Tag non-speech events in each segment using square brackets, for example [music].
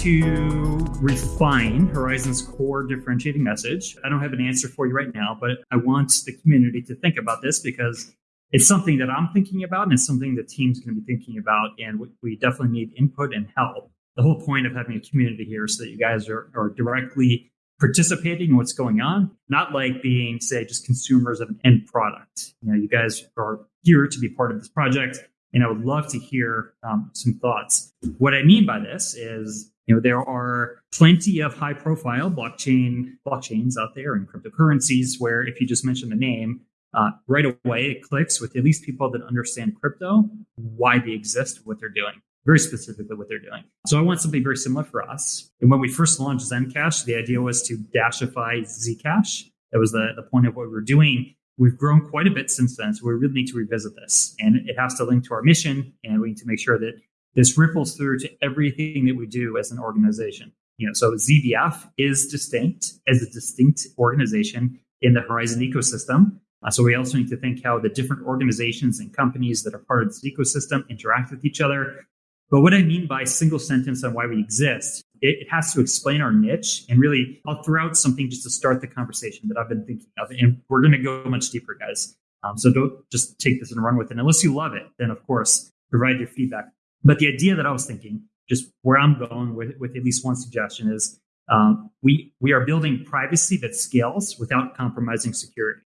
to refine Horizen's core differentiating message. I don't have an answer for you right now, but I want the community to think about this because it's something that I'm thinking about and it's something the team's going to be thinking about. And we definitely need input and help. The whole point of having a community here is so that you guys are, are directly participating in what's going on, not like being, say, just consumers of an end product. You know, you guys are here to be part of this project. And I would love to hear um, some thoughts. What I mean by this is, you know, there are plenty of high profile blockchain blockchains out there and cryptocurrencies where if you just mention the name, uh, right away it clicks with at least people that understand crypto, why they exist, what they're doing, very specifically what they're doing. So I want something very similar for us. And when we first launched Zencash, the idea was to dashify Zcash. That was the, the point of what we were doing. We've grown quite a bit since then, so we really need to revisit this. And it has to link to our mission, and we need to make sure that this ripples through to everything that we do as an organization. You know, so ZDF is distinct as a distinct organization in the Horizen ecosystem. Uh, so we also need to think how the different organizations and companies that are part of this ecosystem interact with each other. But what I mean by single sentence on why we exist, it, it has to explain our niche. And really, I'll throw out something just to start the conversation that I've been thinking of. And we're going to go much deeper, guys. Um, so don't just take this and run with it. Unless you love it, then of course, provide your feedback. But the idea that I was thinking, just where I'm going with, with at least one suggestion is um, we, we are building privacy that scales without compromising security.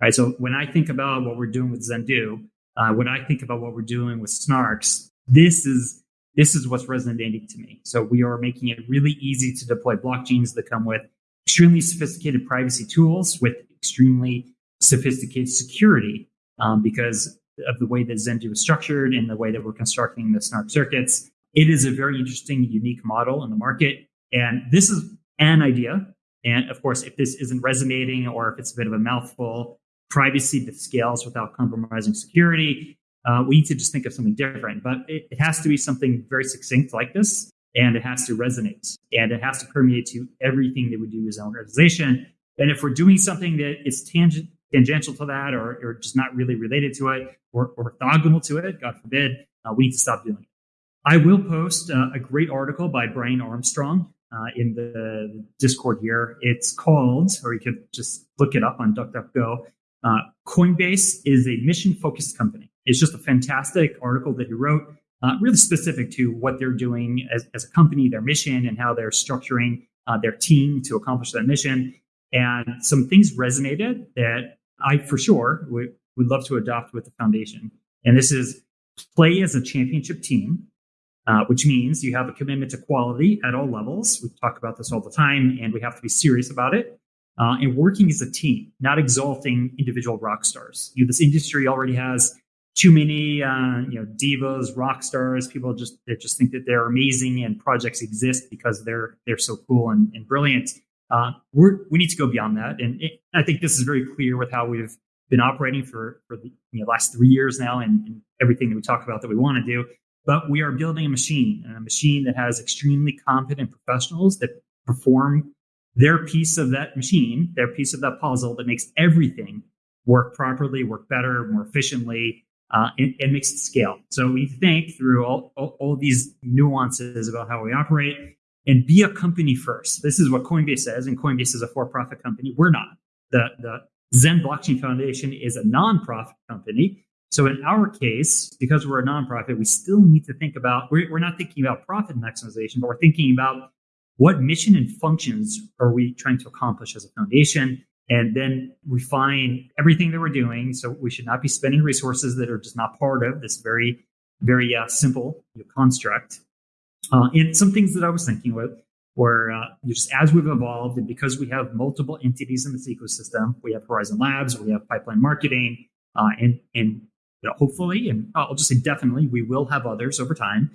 Right. So when I think about what we're doing with Zendoo, uh, when I think about what we're doing with Snarks, this is this is what's resonating to me. So we are making it really easy to deploy blockchains that come with extremely sophisticated privacy tools with extremely sophisticated security um, because of the way that Zendoo is structured and the way that we're constructing the Snark circuits. It is a very interesting, unique model in the market. And this is an idea. And of course, if this isn't resonating or if it's a bit of a mouthful, privacy that scales without compromising security. Uh, we need to just think of something different, but it, it, has to be something very succinct like this, and it has to resonate, and it has to permeate to everything that we do as an organization. And if we're doing something that is tangent, tangential to that, or, or just not really related to it, or orthogonal to it, God forbid, uh, we need to stop doing it. I will post uh, a great article by Brian Armstrong uh, in the Discord here. It's called, or you could just look it up on DuckDuckGo. Uh, Coinbase is a mission focused company. It's just a fantastic article that he wrote, uh, really specific to what they're doing as, as, a company, their mission, and how they're structuring uh, their team to accomplish that mission. And some things resonated that I, for sure, would, would love to adopt with the foundation. And this is play as a championship team, uh, which means you have a commitment to quality at all levels. We talk about this all the time, and we have to be serious about it uh, and working as a team, not exalting individual rock stars. You know, this industry already has too many, uh, you know, divas, rock stars. People just that just think that they're amazing and projects exist because they're they're so cool and, and brilliant. Uh, we need to go beyond that, and it, I think this is very clear with how we've been operating for for the you know, last three years now, and, and everything that we talk about that we want to do. But we are building a machine, and a machine that has extremely competent professionals that perform their piece of that machine, their piece of that puzzle that makes everything work properly, work better, more efficiently, uh, and, and, makes it scale. So we think through all, all, all, these nuances about how we operate and be a company first. This is what Coinbase says, and Coinbase is a for-profit company. We're not. The, the Zen Blockchain Foundation is a nonprofit company. So in our case, because we're a nonprofit, we still need to think about, we're, we're not thinking about profit maximization, but we're thinking about what mission and functions are we trying to accomplish as a foundation and then refine everything that we're doing so we should not be spending resources that are just not part of this very very uh, simple construct uh, and some things that i was thinking with were uh, just as we've evolved and because we have multiple entities in this ecosystem we have horizen labs we have pipeline marketing uh, and and you know, hopefully and i'll just say definitely we will have others over time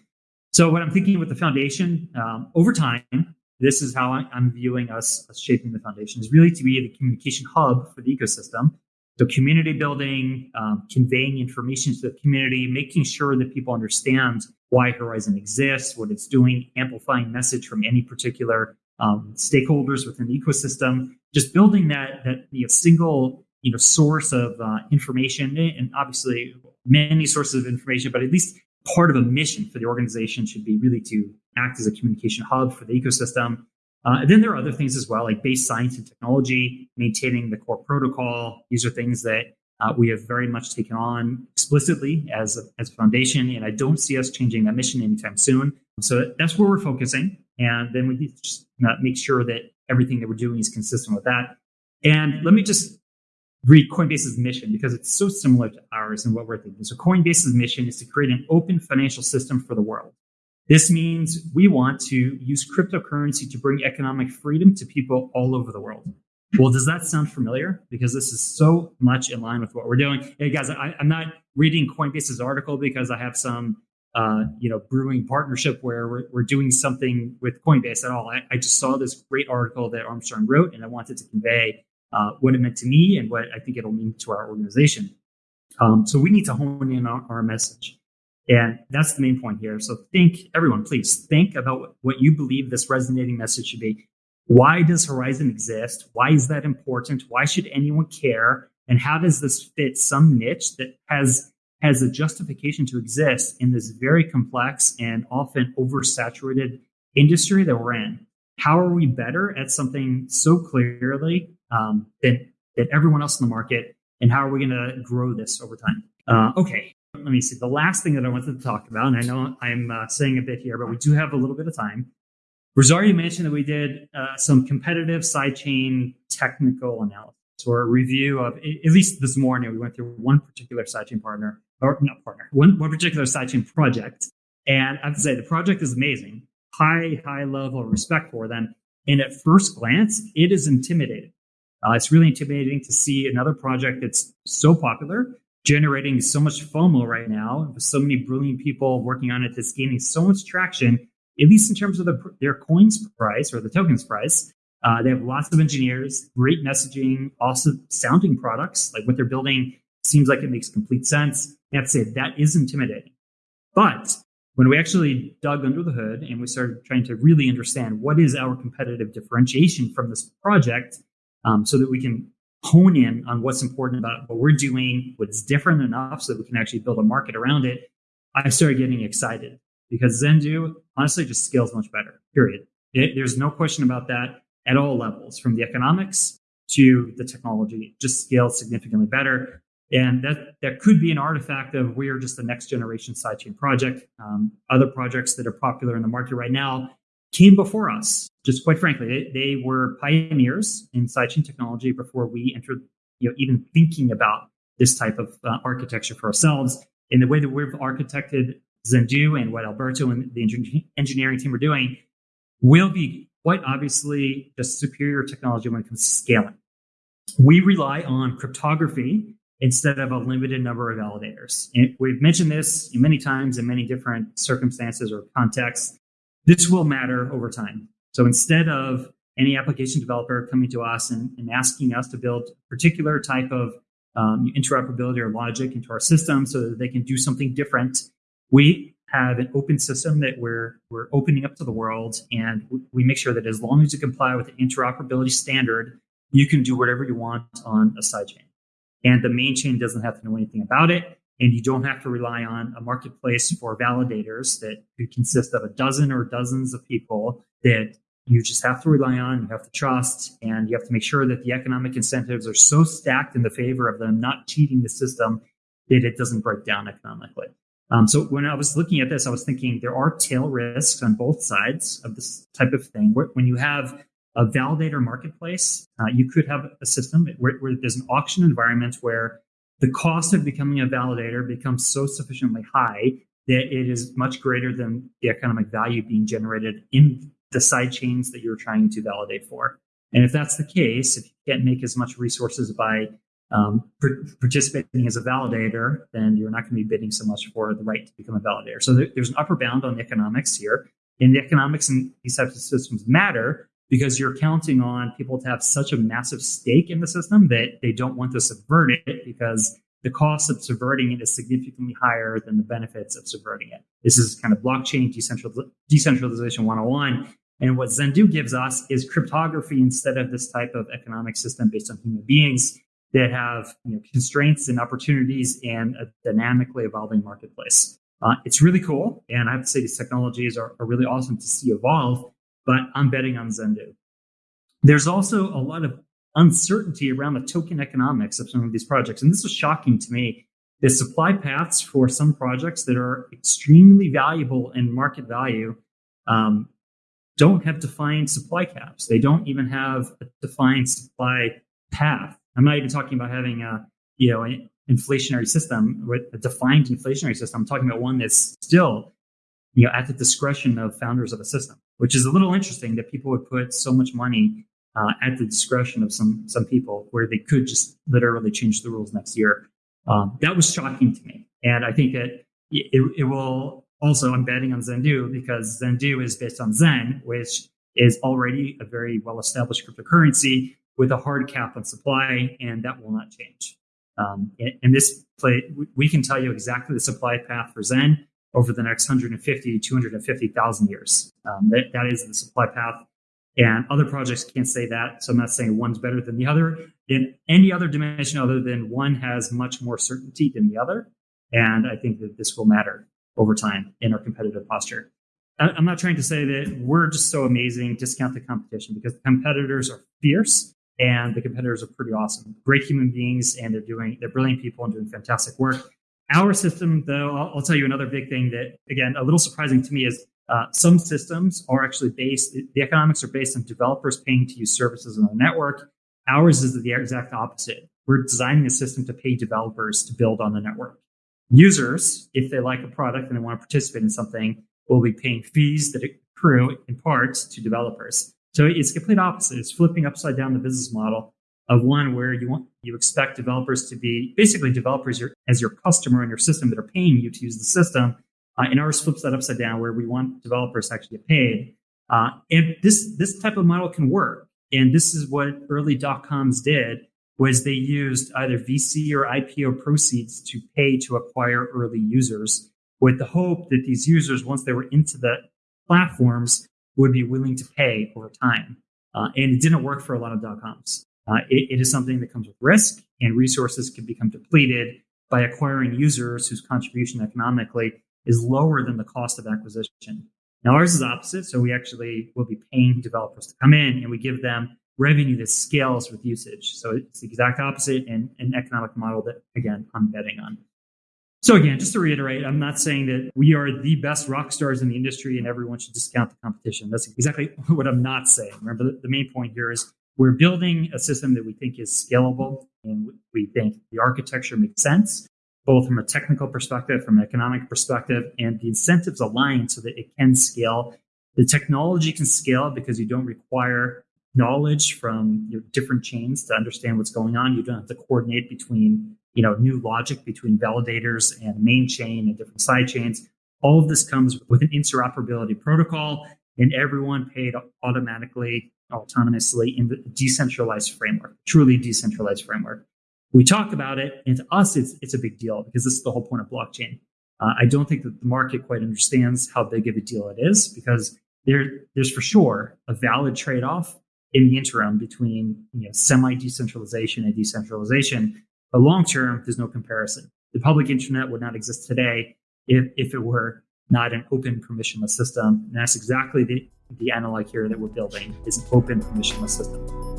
so what I'm thinking with the foundation um, over time, this is how I'm viewing us, us shaping the foundation is really to be the communication hub for the ecosystem. So community building, um, conveying information to the community, making sure that people understand why Horizen exists, what it's doing, amplifying message from any particular um, stakeholders within the ecosystem, just building that that you know, single you know source of uh, information, and obviously many sources of information, but at least part of a mission for the organization should be really to act as a communication hub for the ecosystem. Uh, then there are other things as well, like base science and technology, maintaining the core protocol. These are things that uh, we have very much taken on explicitly as a, as a foundation, and I don't see us changing that mission anytime soon. So that's where we're focusing, and then we just make sure that everything that we're doing is consistent with that. And let me just read Coinbase's mission because it's so similar to ours and what we're thinking. So Coinbase's mission is to create an open financial system for the world. This means we want to use cryptocurrency to bring economic freedom to people all over the world. Well, does that sound familiar? Because this is so much in line with what we're doing. Hey guys, I, am not reading Coinbase's article because I have some, uh, you know, brewing partnership where we're, we're doing something with Coinbase at all. I, I, just saw this great article that Armstrong wrote, and I wanted to convey uh, what it meant to me and what I think it'll mean to our organization. Um, so we need to hone in on our message. And that's the main point here. So think, everyone, please think about what you believe this resonating message should be. Why does Horizen exist? Why is that important? Why should anyone care? And how does this fit some niche that has has a justification to exist in this very complex and often oversaturated industry that we're in? How are we better at something so clearly um, than, than everyone else in the market? And how are we going to grow this over time? Uh, okay, let me see. The last thing that I wanted to talk about, and I know I'm uh, saying a bit here, but we do have a little bit of time. Rosario mentioned that we did uh, some competitive sidechain technical analysis or a review of, at least this morning, we went through one particular sidechain partner, or not partner, one, one particular sidechain project. And I have to say, the project is amazing. High, high level of respect for them. And at first glance, it is intimidating. Uh, it's really intimidating to see another project that's so popular generating so much FOMO right now, with so many brilliant people working on it that's gaining so much traction, at least in terms of the, their coins price or the tokens price. Uh, they have lots of engineers, great messaging, also sounding products. Like what they're building seems like it makes complete sense. I have to say that is intimidating. But when we actually dug under the hood and we started trying to really understand what is our competitive differentiation from this project um, so that we can hone in on what's important about what we're doing, what's different enough so that we can actually build a market around it, I started getting excited because Zendoo honestly just scales much better, period. It, there's no question about that at all levels, from the economics to the technology, it just scales significantly better. And that, that could be an artifact of we're just the next generation sidechain project. Um, other projects that are popular in the market right now came before us. Just quite frankly, they, they were pioneers in sidechain technology before we entered, you know, even thinking about this type of uh, architecture for ourselves. In the way that we've architected Zendoo and what Alberto and the engineering team are doing, will be quite obviously just superior technology when it comes to scaling. We rely on cryptography instead of a limited number of validators. And we've mentioned this many times in many different circumstances or contexts. This will matter over time. So instead of any application developer coming to us and, and asking us to build a particular type of um, interoperability or logic into our system so that they can do something different, we have an open system that we're we're opening up to the world, and we make sure that as long as you comply with the interoperability standard, you can do whatever you want on a sidechain. And the main chain doesn't have to know anything about it and you don't have to rely on a marketplace for validators that consist of a dozen or dozens of people that you just have to rely on, you have to trust, and you have to make sure that the economic incentives are so stacked in the favor of them not cheating the system that it doesn't break down economically. Um, so when I was looking at this, I was thinking there are tail risks on both sides of this type of thing. When you have a validator marketplace, uh, you could have a system where, where there's an auction environment where the cost of becoming a validator becomes so sufficiently high that it is much greater than the economic value being generated in the side chains that you're trying to validate for. And if that's the case, if you can't make as much resources by um, participating as a validator, then you're not going to be bidding so much for the right to become a validator. So there, there's an upper bound on the economics here. And the economics in these types of systems matter because you're counting on people to have such a massive stake in the system that they don't want to subvert it because the cost of subverting it is significantly higher than the benefits of subverting it. This is kind of blockchain decentralization 101. And what Zendoo gives us is cryptography instead of this type of economic system based on human beings that have you know, constraints and opportunities and a dynamically evolving marketplace. Uh, it's really cool. And I have to say, these technologies are, are really awesome to see evolve, but I'm betting on Zendoo. There's also a lot of uncertainty around the token economics of some of these projects. And this was shocking to me. The supply paths for some projects that are extremely valuable in market value um, don't have defined supply caps. They don't even have a defined supply path. I'm not even talking about having a you know an inflationary system with a defined inflationary system. I'm talking about one that's still you know at the discretion of founders of a system, which is a little interesting that people would put so much money uh, at the discretion of some some people, where they could just literally change the rules next year. Um, that was shocking to me, and I think that it, it will also. I'm betting on Zendoo because Zendoo is based on Zen, which is already a very well established cryptocurrency with a hard cap on supply, and that will not change. Um, in, in, this play, we can tell you exactly the supply path for Zen over the next 150, 250,000 years. Um, that, that is the supply path and other projects can't say that. So I'm not saying one's better than the other in any other dimension other than one has much more certainty than the other. And I think that this will matter over time in our competitive posture. I'm not trying to say that we're just so amazing, discount the competition because the competitors are fierce and the competitors are pretty awesome. Great human beings and they're doing, they're brilliant people and doing fantastic work. Our system, though, I'll, I'll tell you another big thing that, again, a little surprising to me is uh, some systems are actually based, the economics are based on developers paying to use services on the network. Ours is the exact opposite. We're designing a system to pay developers to build on the network. Users, if they like a product and they want to participate in something, will be paying fees that accrue in part to developers. So it's complete opposite. It's flipping upside down the business model of one where you want you expect developers to be basically developers as your customer in your system that are paying you to use the system uh, and ours flips that upside down where we want developers to actually get paid. Uh, and this this type of model can work. And this is what early dot coms did was they used either VC or IPO proceeds to pay to acquire early users with the hope that these users, once they were into the platforms, would be willing to pay over time. Uh, and it didn't work for a lot of dot coms. Uh, it, it is something that comes with risk, and resources can become depleted by acquiring users whose contribution economically is lower than the cost of acquisition. Now ours is opposite. So we actually will be paying developers to come in and we give them revenue that scales with usage. So it's the exact opposite and an economic model that again, I'm betting on. So again, just to reiterate, I'm not saying that we are the best rock stars in the industry and everyone should discount the competition. That's exactly [laughs] what I'm not saying. Remember, the main point here is we're building a system that we think is scalable and we think the architecture makes sense both from a technical perspective, from an economic perspective, and the incentives align so that it can scale. The technology can scale because you don't require knowledge from your different chains to understand what's going on. You don't have to coordinate between, you know, new logic between validators and main chain and different side chains. All of this comes with an interoperability protocol, and everyone paid automatically, autonomously in the decentralized framework, truly decentralized framework we talk about it, and to us, it's it's a big deal because this is the whole point of blockchain. Uh, I don't think that the market quite understands how big of a deal it is because there there's for sure a valid trade off in the interim between you know, semi decentralization and decentralization. But long term, there's no comparison. The public internet would not exist today if, if it were not an open permissionless system. And that's exactly the, the analog here that we're building is an open permissionless system.